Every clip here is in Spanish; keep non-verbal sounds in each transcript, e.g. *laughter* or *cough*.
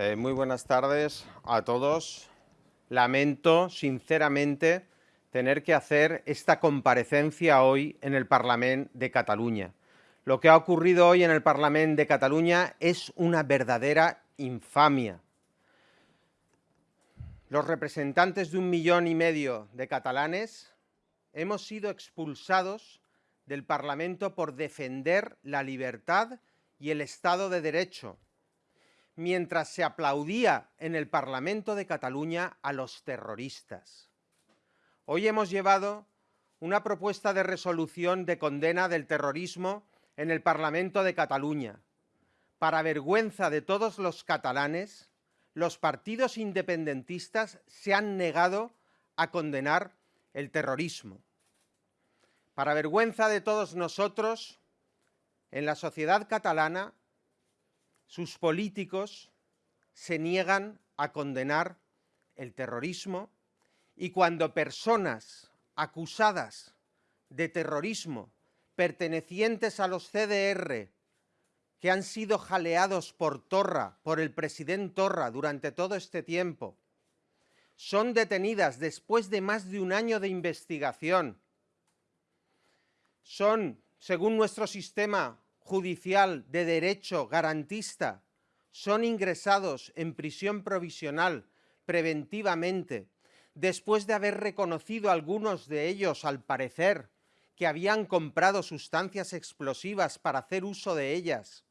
Eh, muy buenas tardes a todos. Lamento, sinceramente, tener que hacer esta comparecencia hoy en el Parlamento de Cataluña. Lo que ha ocurrido hoy en el Parlamento de Cataluña es una verdadera infamia. Los representantes de un millón y medio de catalanes hemos sido expulsados del Parlamento por defender la libertad y el Estado de Derecho, mientras se aplaudía en el Parlamento de Cataluña a los terroristas. Hoy hemos llevado una propuesta de resolución de condena del terrorismo en el Parlamento de Cataluña. Para vergüenza de todos los catalanes, los partidos independentistas se han negado a condenar el terrorismo. Para vergüenza de todos nosotros, en la sociedad catalana sus políticos se niegan a condenar el terrorismo y cuando personas acusadas de terrorismo pertenecientes a los CDR que han sido jaleados por Torra, por el presidente Torra durante todo este tiempo, son detenidas después de más de un año de investigación, son, según nuestro sistema judicial de derecho garantista son ingresados en prisión provisional preventivamente, después de haber reconocido algunos de ellos, al parecer, que habían comprado sustancias explosivas para hacer uso de ellas,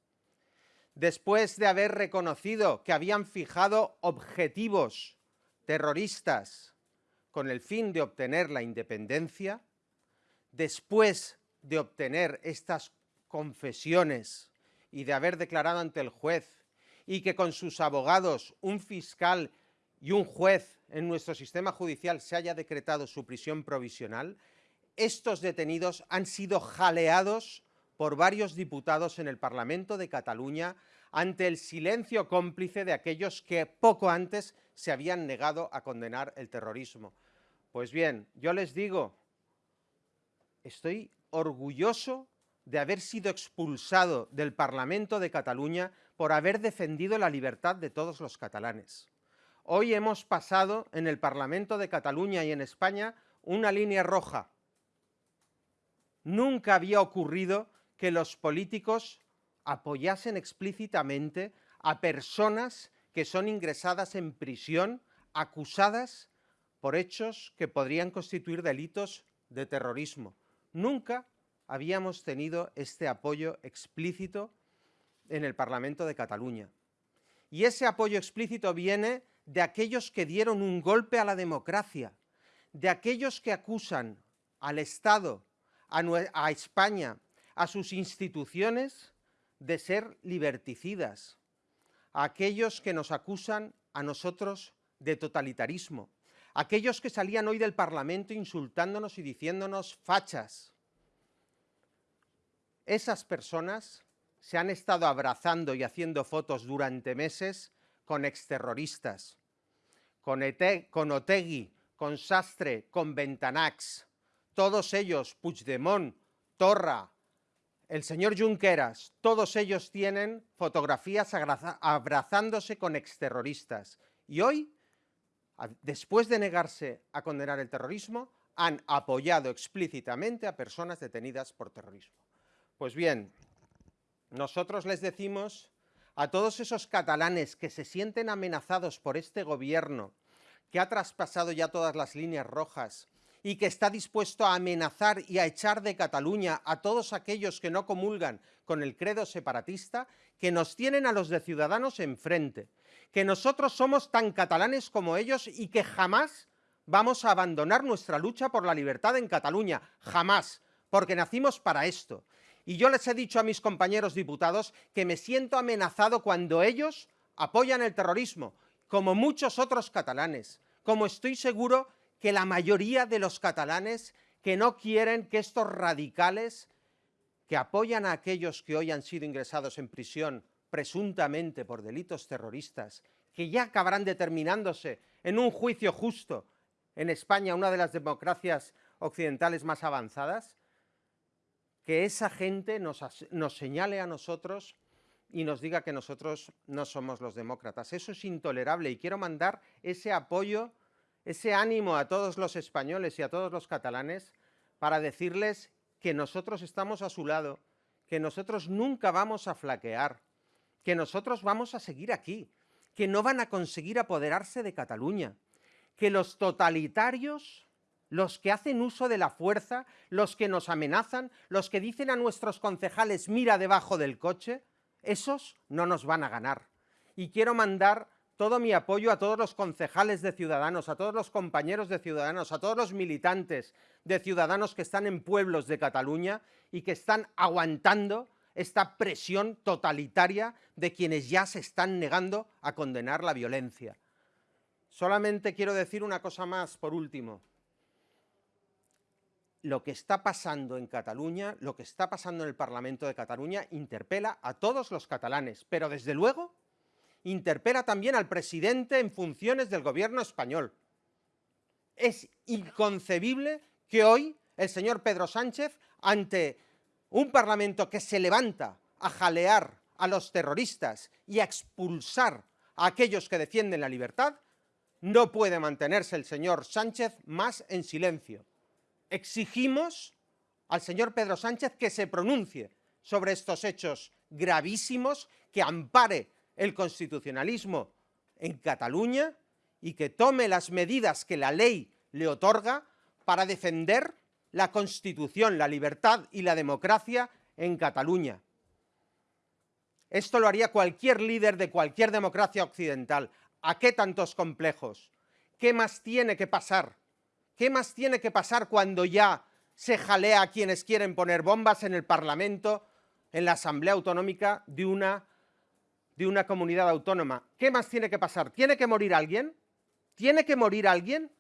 después de haber reconocido que habían fijado objetivos terroristas con el fin de obtener la independencia, después de obtener estas confesiones y de haber declarado ante el juez y que con sus abogados, un fiscal y un juez en nuestro sistema judicial se haya decretado su prisión provisional, estos detenidos han sido jaleados por varios diputados en el Parlamento de Cataluña ante el silencio cómplice de aquellos que poco antes se habían negado a condenar el terrorismo. Pues bien, yo les digo, estoy orgulloso de haber sido expulsado del Parlamento de Cataluña por haber defendido la libertad de todos los catalanes. Hoy hemos pasado en el Parlamento de Cataluña y en España una línea roja. Nunca había ocurrido que los políticos apoyasen explícitamente a personas que son ingresadas en prisión acusadas por hechos que podrían constituir delitos de terrorismo. Nunca habíamos tenido este apoyo explícito en el Parlamento de Cataluña. Y ese apoyo explícito viene de aquellos que dieron un golpe a la democracia, de aquellos que acusan al Estado, a, España, a sus instituciones de ser liberticidas, a aquellos que nos acusan a nosotros de totalitarismo, aquellos que salían hoy del Parlamento insultándonos y diciéndonos fachas, esas personas se han estado abrazando y haciendo fotos durante meses con exterroristas, con, con Otegui, con Sastre, con Ventanax, todos ellos, Puigdemont, Torra, el señor Junqueras, todos ellos tienen fotografías abrazándose con exterroristas. Y hoy, después de negarse a condenar el terrorismo, han apoyado explícitamente a personas detenidas por terrorismo. Pues bien, nosotros les decimos a todos esos catalanes que se sienten amenazados por este gobierno, que ha traspasado ya todas las líneas rojas y que está dispuesto a amenazar y a echar de Cataluña a todos aquellos que no comulgan con el credo separatista, que nos tienen a los de Ciudadanos enfrente, que nosotros somos tan catalanes como ellos y que jamás vamos a abandonar nuestra lucha por la libertad en Cataluña, jamás, porque nacimos para esto y yo les he dicho a mis compañeros diputados que me siento amenazado cuando ellos apoyan el terrorismo, como muchos otros catalanes, como estoy seguro que la mayoría de los catalanes que no quieren que estos radicales que apoyan a aquellos que hoy han sido ingresados en prisión presuntamente por delitos terroristas, que ya acabarán determinándose en un juicio justo en España, una de las democracias occidentales más avanzadas, que esa gente nos, señale a nosotros y nos diga que nosotros no somos los demócratas. Eso es intolerable y quiero mandar ese apoyo, ese ánimo a todos los españoles y a todos los catalanes para decirles que nosotros estamos a su lado, que nosotros nunca vamos a flaquear, que nosotros vamos a seguir aquí, que no van a conseguir apoderarse de Cataluña, que los totalitarios, los que hacen uso de la fuerza, los que nos amenazan, los que dicen a nuestros concejales mira debajo del coche, esos no nos van a ganar. Y quiero mandar todo mi apoyo a todos los concejales de Ciudadanos, a todos los compañeros de Ciudadanos, a todos los militantes de Ciudadanos que están en pueblos de Cataluña y que están aguantando esta presión totalitaria de quienes ya se están negando a condenar la violencia. Solamente quiero decir una cosa más, por último. Lo que está pasando en Cataluña, lo que está pasando en el Parlamento de Cataluña, interpela a todos los catalanes, pero desde luego interpela también al presidente en funciones del gobierno español. Es inconcebible que hoy el señor Pedro Sánchez, ante un parlamento que se levanta a jalear a los terroristas y a expulsar a aquellos que defienden la libertad, no puede mantenerse el señor Sánchez más en silencio. Exigimos al señor Pedro Sánchez que se pronuncie sobre estos hechos gravísimos, que ampare el constitucionalismo en Cataluña y que tome las medidas que la ley le otorga para defender la Constitución, la libertad y la democracia en Cataluña. Esto lo haría cualquier líder de cualquier democracia occidental. ¿A qué tantos complejos? ¿Qué más tiene que pasar? ¿Qué más tiene que pasar cuando ya se jalea a quienes quieren poner bombas en el Parlamento, en la Asamblea Autonómica de una de una comunidad autónoma. ¿Qué más tiene que pasar? ¿Tiene que morir alguien? ¿Tiene que morir alguien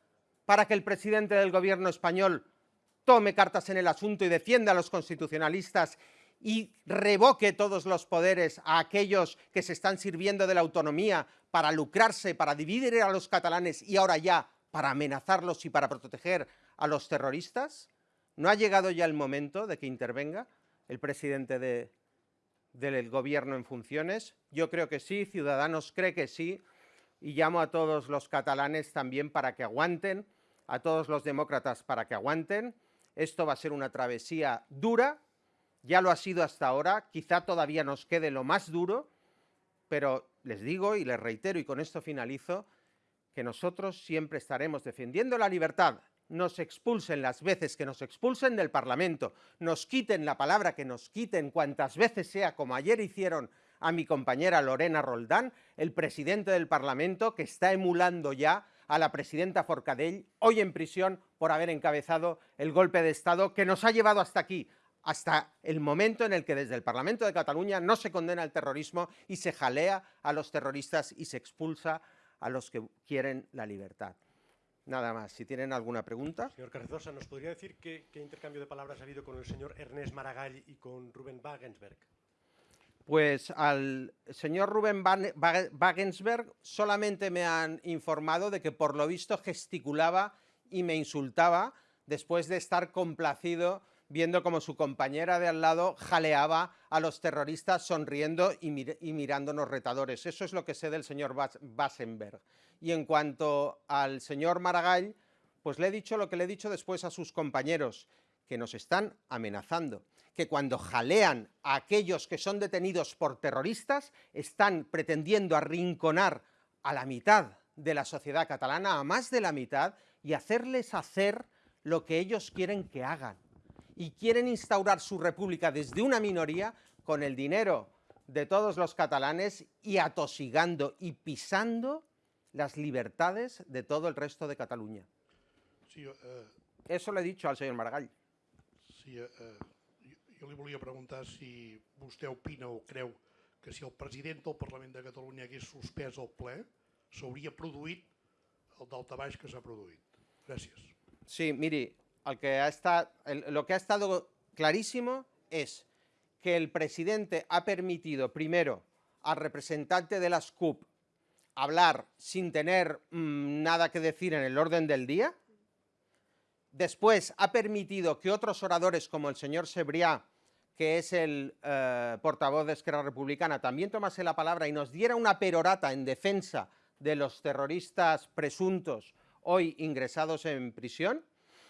para que el presidente del gobierno español tome cartas en el asunto y defienda a los constitucionalistas y revoque todos los poderes a aquellos que se están sirviendo de la autonomía para lucrarse, para dividir a los catalanes y ahora ya para amenazarlos y para proteger a los terroristas? ¿No ha llegado ya el momento de que intervenga el presidente de, del gobierno en funciones? Yo creo que sí, Ciudadanos cree que sí, y llamo a todos los catalanes también para que aguanten, a todos los demócratas para que aguanten. Esto va a ser una travesía dura, ya lo ha sido hasta ahora, quizá todavía nos quede lo más duro, pero les digo y les reitero y con esto finalizo, que nosotros siempre estaremos defendiendo la libertad. Nos expulsen las veces que nos expulsen del Parlamento, nos quiten la palabra que nos quiten cuantas veces sea, como ayer hicieron a mi compañera Lorena Roldán, el presidente del Parlamento, que está emulando ya a la presidenta Forcadell, hoy en prisión por haber encabezado el golpe de Estado que nos ha llevado hasta aquí, hasta el momento en el que desde el Parlamento de Cataluña no se condena el terrorismo y se jalea a los terroristas y se expulsa a los que quieren la libertad. Nada más. Si tienen alguna pregunta. Señor Carrizosa, ¿nos podría decir qué, qué, intercambio de palabras ha habido con el señor Ernest Maragall y con Rubén Wagensberg? Pues al señor Rubén Wagensberg solamente me han informado de que por lo visto gesticulaba y me insultaba después de estar complacido viendo como su compañera de al lado jaleaba a los terroristas sonriendo y, mir y mirándonos retadores. Eso es lo que sé del señor Basenberg. Y en cuanto al señor Maragall, pues le he dicho lo que le he dicho después a sus compañeros, que nos están amenazando, que cuando jalean a aquellos que son detenidos por terroristas, están pretendiendo arrinconar a la mitad de la sociedad catalana, a más de la mitad, y hacerles hacer lo que ellos quieren que hagan y quieren instaurar su república desde una minoría con el dinero de todos los catalanes y atosigando y pisando las libertades de todo el resto de Cataluña. Sí, eh, Eso le he dicho al senyor Maragall. Sí, eh, jo li volia preguntar si vostè opina o creu que si el president del Parlament de Catalunya hagués suspès el ple, s'hauria produït el daltabaix que s'ha produït. Gràcies. Sí, miri, lo que ha estado clarísimo es que el presidente ha permitido primero al representante de las CUP hablar sin tener mmm, nada que decir en el orden del día, después ha permitido que otros oradores como el señor Sebriá que es el eh, portavoz de Esquerra Republicana, también tomase la palabra y nos diera una perorata en defensa de los terroristas presuntos hoy ingresados en prisión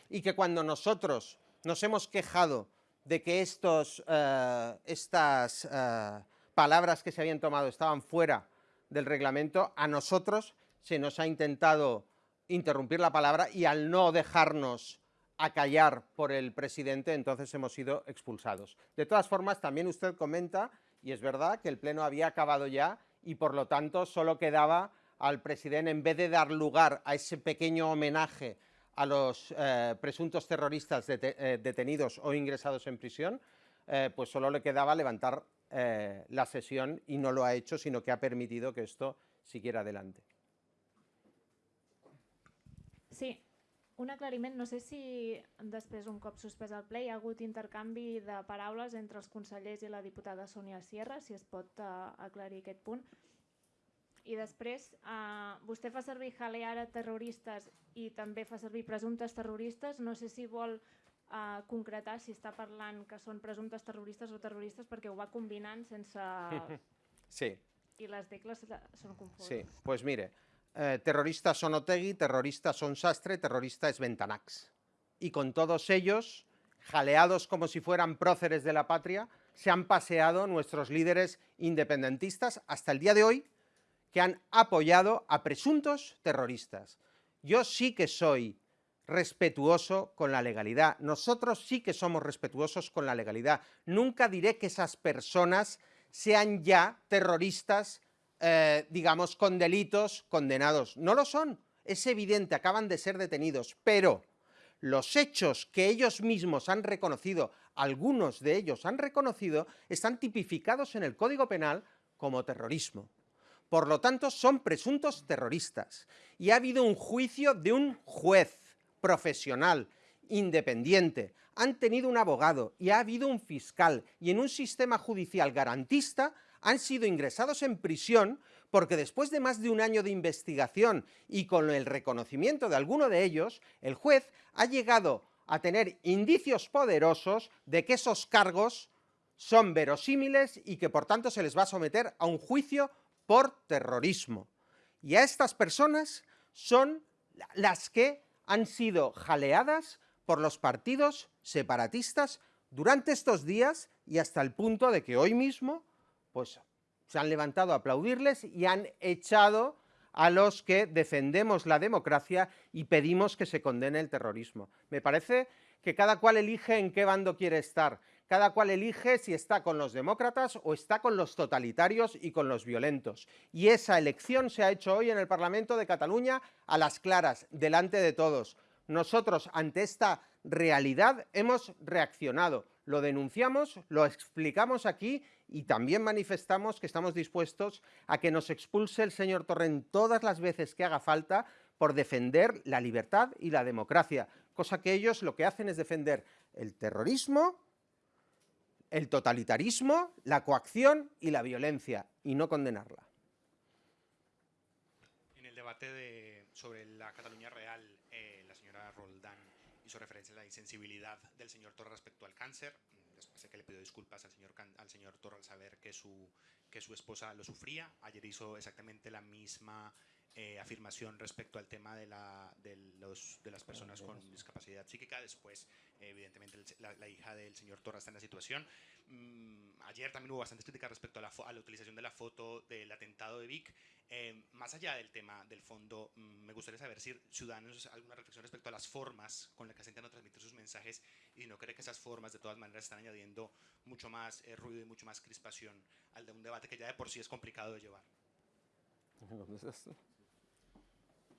y que cuando nosotros nos hemos quejado de que estos, eh, estas eh, palabras que se habían tomado estaban fuera del reglamento, a nosotros se nos ha intentado interrumpir la palabra y al no dejarnos acallar por el presidente, entonces hemos sido expulsados. De todas formas, también usted comenta, y es verdad, que el Pleno había acabado ya y por lo tanto solo quedaba al presidente, en vez de dar lugar a ese pequeño homenaje a los eh, presuntos terroristas eh, detenidos o ingresados en prisión, eh, pues solo le quedaba levantar la sesión y no lo ha hecho, sino que ha permitido que esto siguiera adelante. Sí, un aclariment. No sé si després, un cop suspès el ple, hi ha de paraules entre els consellers i la diputada Sònia Sierra, si es pot aclarir aquest punt. I després, eh, vostè fa servir jalear a terroristes i també fa servir presumptes terroristes. No sé si vol eh, concretar si està parlant que són presumptes terroristes o terroristes perquè ho va combinant sense... *laughs* Sí. I les tecles són confuses. Sí, pues mire, eh, terroristas son Otegui, terroristas son Sastre, terrorista es Ventanax. Y con todos ellos, jaleados como si fueran próceres de la patria, se han paseado nuestros líderes independentistas hasta el día de hoy, que han apoyado a presuntos terroristas. Yo sí que soy respetuoso con la legalidad. Nosotros sí que somos respetuosos con la legalidad. Nunca diré que esas personas sean ya terroristas, eh, digamos, con delitos condenados. No lo son, es evidente, acaban de ser detenidos, pero los hechos que ellos mismos han reconocido, algunos de ellos han reconocido, están tipificados en el Código Penal como terrorismo. Por lo tanto, son presuntos terroristas. Y ha habido un juicio de un juez profesional, independiente. Han tenido un abogado y ha habido un fiscal. Y en un sistema judicial garantista han sido ingresados en prisión porque después de más de un año de investigación y con el reconocimiento de alguno de ellos, el juez ha llegado a tener indicios poderosos de que esos cargos son verosímiles y que por tanto se les va a someter a un juicio por terrorismo. Y a estas personas son las que han sido jaleadas por los partidos separatistas durante estos días y hasta el punto de que hoy mismo pues, se han levantado a aplaudirles y han echado a los que defendemos la democracia y pedimos que se condene el terrorismo. Me parece que cada cual elige en qué bando quiere estar cada cual elige si está con los demócratas o está con los totalitarios y con los violentos. Y esa elección se ha hecho hoy en el Parlamento de Cataluña a las claras, delante de todos. Nosotros, ante esta realidad, hemos reaccionado, lo denunciamos, lo explicamos aquí y también manifestamos que estamos dispuestos a que nos expulse el señor Torrent todas las veces que haga falta por defender la libertad y la democracia, cosa que ellos lo que hacen es defender el terrorismo, el totalitarismo, la coacción y la violencia, y no condenarla. En el debate sobre la Cataluña real, eh, la señora Roldán hizo referencia a la insensibilidad del señor Torra respecto al cáncer. Después de que le pidió disculpas al señor, al señor Torra al saber que su, que su esposa lo sufría. Ayer hizo exactamente la misma eh, afirmación respecto al tema de, la, de, los, de las personas con discapacidad psíquica. Después, evidentemente, la, hija del señor Torra está en la situación. Mm, ayer también hubo bastantes críticas respecto a la, a la, utilización de la foto del atentado de Vic. Eh, más allá del tema del fondo, mm, me gustaría saber si Ciudadanos alguna reflexión respecto a las formas con las que se intentan transmitir sus mensajes y no cree que esas formas de todas maneras están añadiendo mucho más eh, ruido y mucho más crispación al de un debate que ya de por sí es complicado de llevar. *laughs*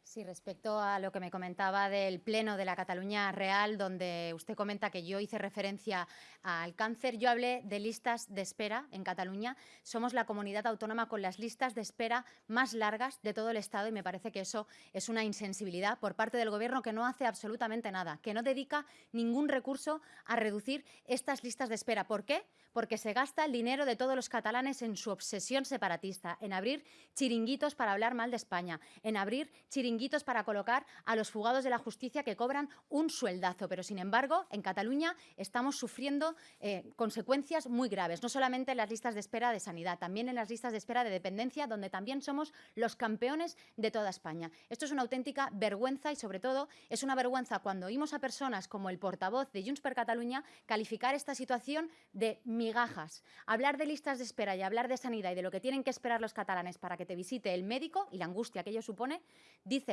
Sí, respecto a lo que me comentaba del Pleno de la Cataluña Real, donde usted comenta que yo hice referencia al cáncer, yo hablé de listas de espera en Cataluña. Somos la comunidad autónoma con las listas de espera más largas de todo el Estado y me parece que eso es una insensibilidad por parte del Gobierno que no hace absolutamente nada, que no dedica ningún recurso a reducir estas listas de espera. ¿Por qué? Porque se gasta el dinero de todos los catalanes en su obsesión separatista, en abrir chiringuitos para hablar mal de España, en abrir chiringuitos para colocar a los fugados de la justicia que cobran un sueldazo. Pero, sin embargo, en Cataluña estamos sufriendo eh, consecuencias muy graves, no solamente en las listas de espera de sanidad, también en las listas de espera de dependencia, donde también somos los campeones de toda España. Esto es una auténtica vergüenza y, sobre todo, es una vergüenza cuando oímos a personas como el portavoz de Junts per Catalunya calificar esta situación de migajas. Hablar de listas de espera y hablar de sanidad y de lo que tienen que esperar los catalanes para que te visite el médico y la angustia que ello supone,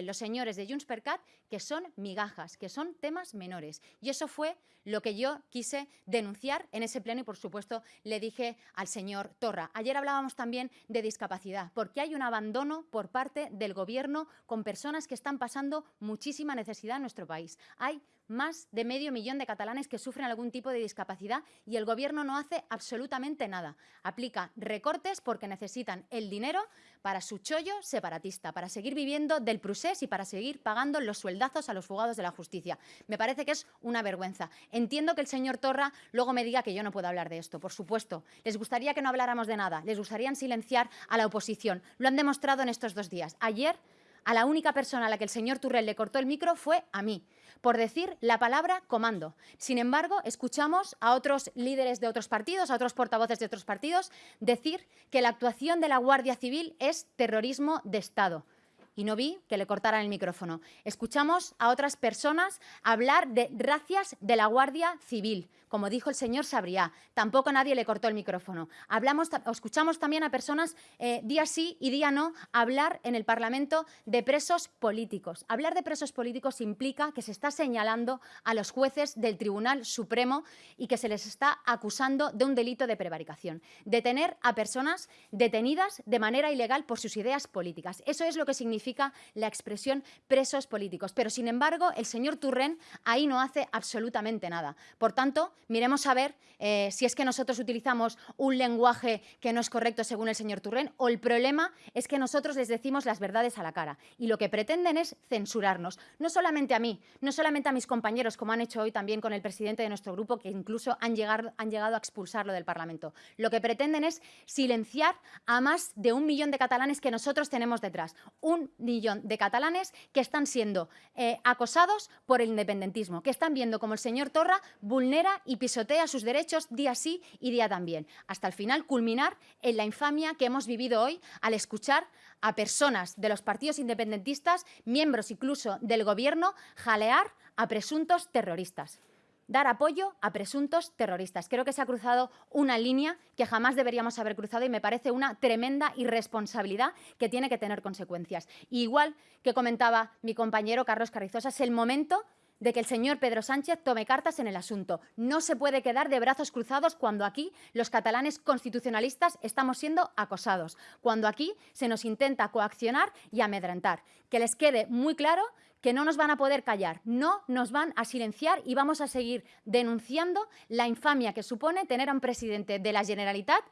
los señores de Junts per Cat que son migajas, que son temas menores. Y eso fue lo que yo quise denunciar en ese pleno y, por supuesto, le dije al señor Torra. Ayer hablábamos también de discapacidad, porque hay un abandono por parte del Gobierno con personas que están pasando muchísima necesidad en nuestro país. Hay más de medio millón de catalanes que sufren algún tipo de discapacidad y el Gobierno no hace absolutamente nada. Aplica recortes porque necesitan el dinero para su chollo separatista, para seguir viviendo del procés y para seguir pagando los sueldazos a los fugados de la justicia. Me parece que es una vergüenza. Entiendo que el señor Torra luego me diga que yo no puedo hablar de esto, por supuesto. Les gustaría que no habláramos de nada, les gustaría silenciar a la oposición. Lo han demostrado en estos dos días. Ayer a la única persona a la que el señor Turrell le cortó el micro fue a mí, por decir la palabra comando. Sin embargo, escuchamos a otros líderes de otros partidos, a otros portavoces de otros partidos, decir que la actuación de la Guardia Civil es terrorismo de Estado y no vi que le cortaran el micrófono. Escuchamos a otras personas hablar de racias de la Guardia Civil, como dijo el señor Sabriá. Tampoco nadie le cortó el micrófono. Hablamos, escuchamos también a personas eh, día sí y día no hablar en el Parlamento de presos políticos. Hablar de presos políticos implica que se está señalando a los jueces del Tribunal Supremo y que se les está acusando de un delito de prevaricación. Detener a personas detenidas de manera ilegal por sus ideas políticas. Eso es lo que significa la expresión presos políticos. Pero, sin embargo, el señor Turren ahí no hace absolutamente nada. Por tanto, miremos a ver eh, si es que nosotros utilizamos un lenguaje que no es correcto según el señor Turren o el problema es que nosotros les decimos las verdades a la cara y lo que pretenden es censurarnos. No solamente a mí, no solamente a mis compañeros, como han hecho hoy también con el presidente de nuestro grupo, que incluso han llegado, han llegado a expulsarlo del Parlamento. Lo que pretenden es silenciar a más de un millón de catalanes que nosotros tenemos detrás. Un millón de catalanes que están siendo eh, acosados por el independentismo, que están viendo como el señor Torra vulnera y pisotea sus derechos día sí y día también, hasta el final culminar en la infamia que hemos vivido hoy al escuchar a personas de los partidos independentistas, miembros incluso del Gobierno, jalear a presuntos terroristas dar apoyo a presuntos terroristas. Creo que se ha cruzado una línea que jamás deberíamos haber cruzado y me parece una tremenda irresponsabilidad que tiene que tener consecuencias. igual que comentaba mi compañero Carlos Carrizosa, es el momento de que el señor Pedro Sánchez tome cartas en el asunto. No se puede quedar de brazos cruzados cuando aquí los catalanes constitucionalistas estamos siendo acosados, cuando aquí se nos intenta coaccionar y amedrentar. Que les quede muy claro que no nos van a poder callar, no nos van a silenciar y vamos a seguir denunciando la infamia que supone tener a un presidente de la Generalitat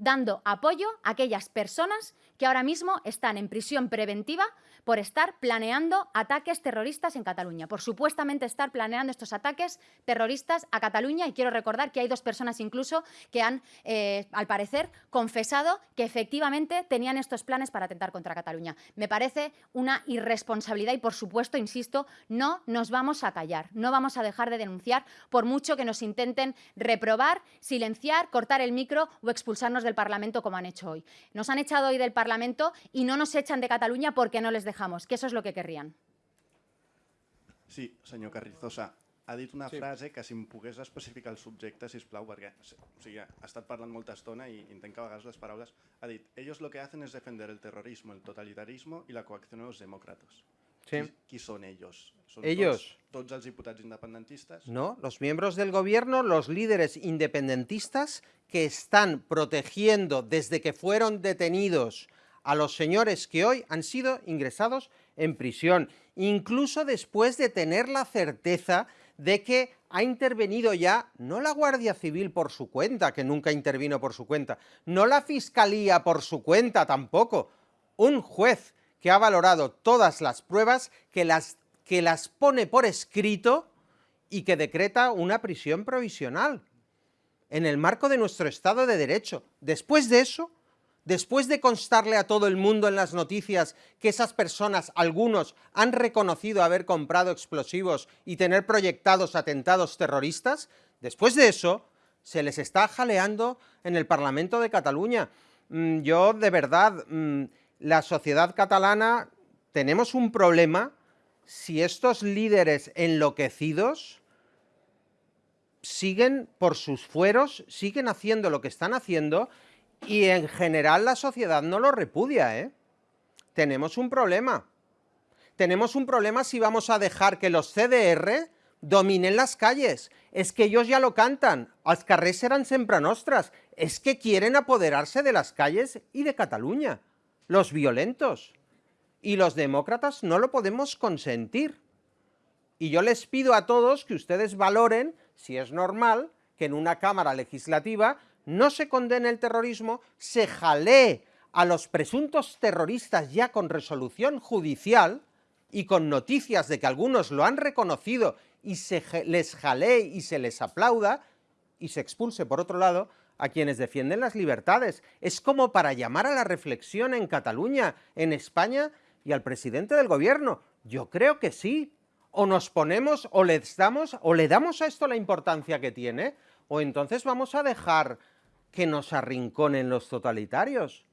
dando apoyo a aquellas personas que ahora mismo están en prisión preventiva por estar planeando ataques terroristas en Cataluña, por supuestamente estar planeando estos ataques terroristas a Cataluña. Y quiero recordar que hay dos personas incluso que han, eh, al parecer, confesado que efectivamente tenían estos planes para atentar contra Cataluña. Me parece una irresponsabilidad y, por supuesto, insisto, no nos vamos a callar, no vamos a dejar de denunciar por mucho que nos intenten reprobar, silenciar, cortar el micro o expulsarnos del Parlamento como han hecho hoy. Nos han echado hoy del Parlamento y no nos echan de Cataluña porque no les dejamos, que eso és el que querrien. Sí, senyor Carrizosa, ha dit una sí. frase que si em pogués especificar el subjecte, si plau, perquè o sigui, ha estat parlant molta estona i entenc que a vegades les paraules... Ha dit, ellos lo que hacen es defender el terrorismo, el totalitarismo y la coacción de los demócratas. Sí. ¿Qui, qui són. No, los miembros del gobierno, los líderes independentistas que están protegiendo desde que fueron detenidos a los señores que hoy han sido ingresados en prisión, incluso después de tener la certeza de que ha intervenido ya, no la Guardia Civil por su cuenta, que nunca intervino por su cuenta, no la Fiscalía por su cuenta tampoco, un juez que ha valorado todas las pruebas, que las, que las pone por escrito y que decreta una prisión provisional en el marco de nuestro Estado de Derecho. Después de eso, después de constarle a todo el mundo en las noticias que esas personas, algunos, han reconocido haber comprado explosivos y tener proyectados atentados terroristas, después de eso se les está jaleando en el Parlamento de Cataluña. Mm, yo, de verdad, mm, la sociedad catalana, tenemos un problema si estos líderes enloquecidos siguen por sus fueros, siguen haciendo lo que están haciendo y en general la sociedad no lo repudia, ¿eh? Tenemos un problema. Tenemos un problema si vamos a dejar que los CDR dominen las calles. Es que ellos ya lo cantan. Siempre nostras. Es que quieren apoderarse de las calles y de Cataluña. Los violentos. Y los demócratas no lo podemos consentir. Y yo les pido a todos que ustedes valoren si es normal que en una Cámara Legislativa no se condene el terrorismo, se jalee a los presuntos terroristas ya con resolución judicial y con noticias de que algunos lo han reconocido y se les jalee y se les aplauda y se expulse, por otro lado, a quienes defienden las libertades. Es como para llamar a la reflexión en Cataluña, en España y al presidente del gobierno. Yo creo que sí. O nos ponemos, o le damos, o le damos a esto la importancia que tiene, o entonces vamos a dejar que nos arrinconen los totalitarios.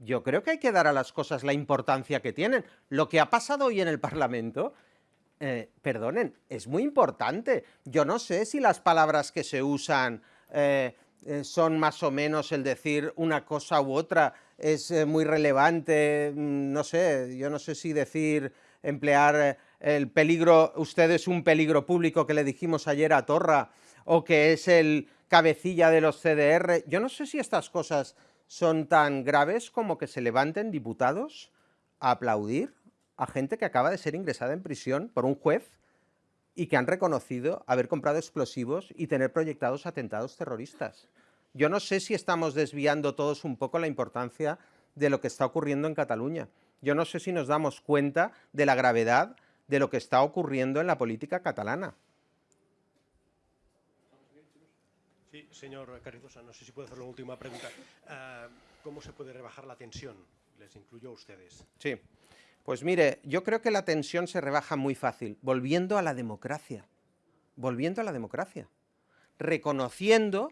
Yo creo que hay que dar a las cosas la importancia que tienen. Lo que ha pasado hoy en el Parlamento, eh, perdonen, es muy importante. Yo no sé si las palabras que se usan eh, eh, son más o menos el decir una cosa u otra, es muy relevante, mm, no sé, yo no sé si decir, emplear el peligro, usted es un peligro público que le dijimos ayer a Torra, o que es el cabecilla de los CDR. Yo no sé si estas cosas son tan graves como que se levanten diputados a aplaudir a gente que acaba de ser ingresada en prisión por un juez y que han reconocido haber comprado explosivos y tener proyectados atentados terroristas. Yo no sé si estamos desviando todos un poco la importancia de lo que está ocurriendo en Cataluña. Yo no sé si nos damos cuenta de la gravedad de lo que está ocurriendo en la política catalana. Sí, señor Carrizosa, no sé si puedo hacer una última pregunta. Uh, ¿Cómo se puede rebajar la tensión? Les incluyo a ustedes. Sí, pues mire, yo creo que la tensión se rebaja muy fácil, volviendo a la democracia, volviendo a la democracia, reconociendo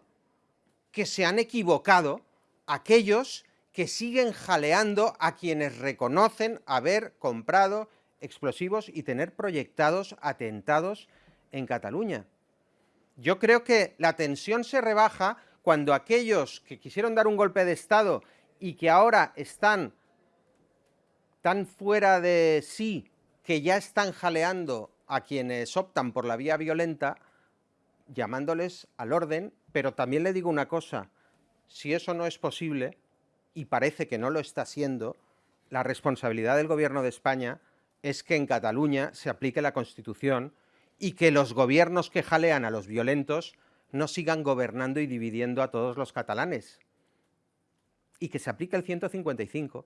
que se han equivocado aquellos que siguen jaleando a quienes reconocen haber comprado explosivos y tener proyectados atentados en Cataluña. Yo creo que la tensión se rebaja cuando aquellos que quisieron dar un golpe de Estado y que ahora están tan fuera de sí que ya están jaleando a quienes optan por la vía violenta, llamándoles al orden, pero también le digo una cosa, si eso no es posible, y parece que no lo está siendo, la responsabilidad del Gobierno de España es que en Cataluña se aplique la Constitución y que los gobiernos que jalean a los violentos no sigan gobernando y dividiendo a todos los catalanes. Y que se aplique el 155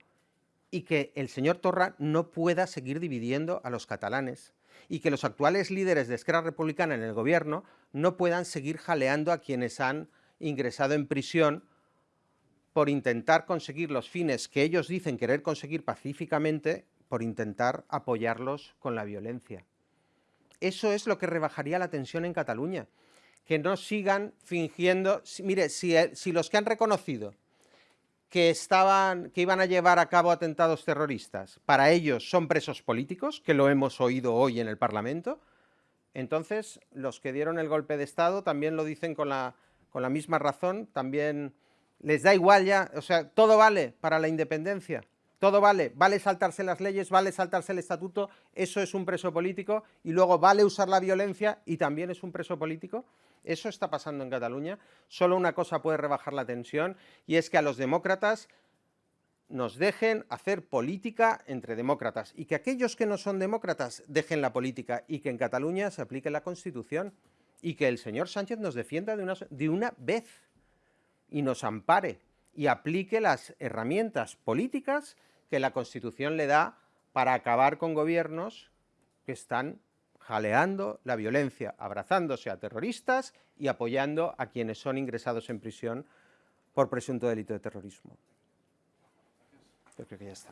y que el señor Torra no pueda seguir dividiendo a los catalanes y que los actuales líderes de Esquerra Republicana en el gobierno no puedan seguir jaleando a quienes han ingresado en prisión por intentar conseguir los fines que ellos dicen querer conseguir pacíficamente, por intentar apoyarlos con la violencia. Eso es lo que rebajaría la tensión en Cataluña. Que no sigan fingiendo... Mire, si, eh, si los que han reconocido que, estaban, que iban a llevar a cabo atentados terroristas, para ellos son presos políticos, que lo hemos oído hoy en el Parlamento, entonces los que dieron el golpe de Estado también lo dicen con la, con la misma razón, también les da igual ya, o sea, todo vale para la independencia. Todo vale, vale saltarse las leyes, vale saltarse el estatuto, eso es un preso político, y luego vale usar la violencia y también es un preso político. Eso está pasando en Cataluña. Solo una cosa puede rebajar la tensión y es que a los demócratas nos dejen hacer política entre demócratas y que aquellos que no son demócratas dejen la política y que en Cataluña se aplique la Constitución y que el señor Sánchez nos defienda de una, vez y nos ampare y aplique las herramientas políticas que la Constitución le da para acabar con gobiernos que están jaleando la violencia, abrazándose a terroristas y apoyando a quienes son ingresados en prisión por presunto delito de terrorismo. Yo creo que ya está.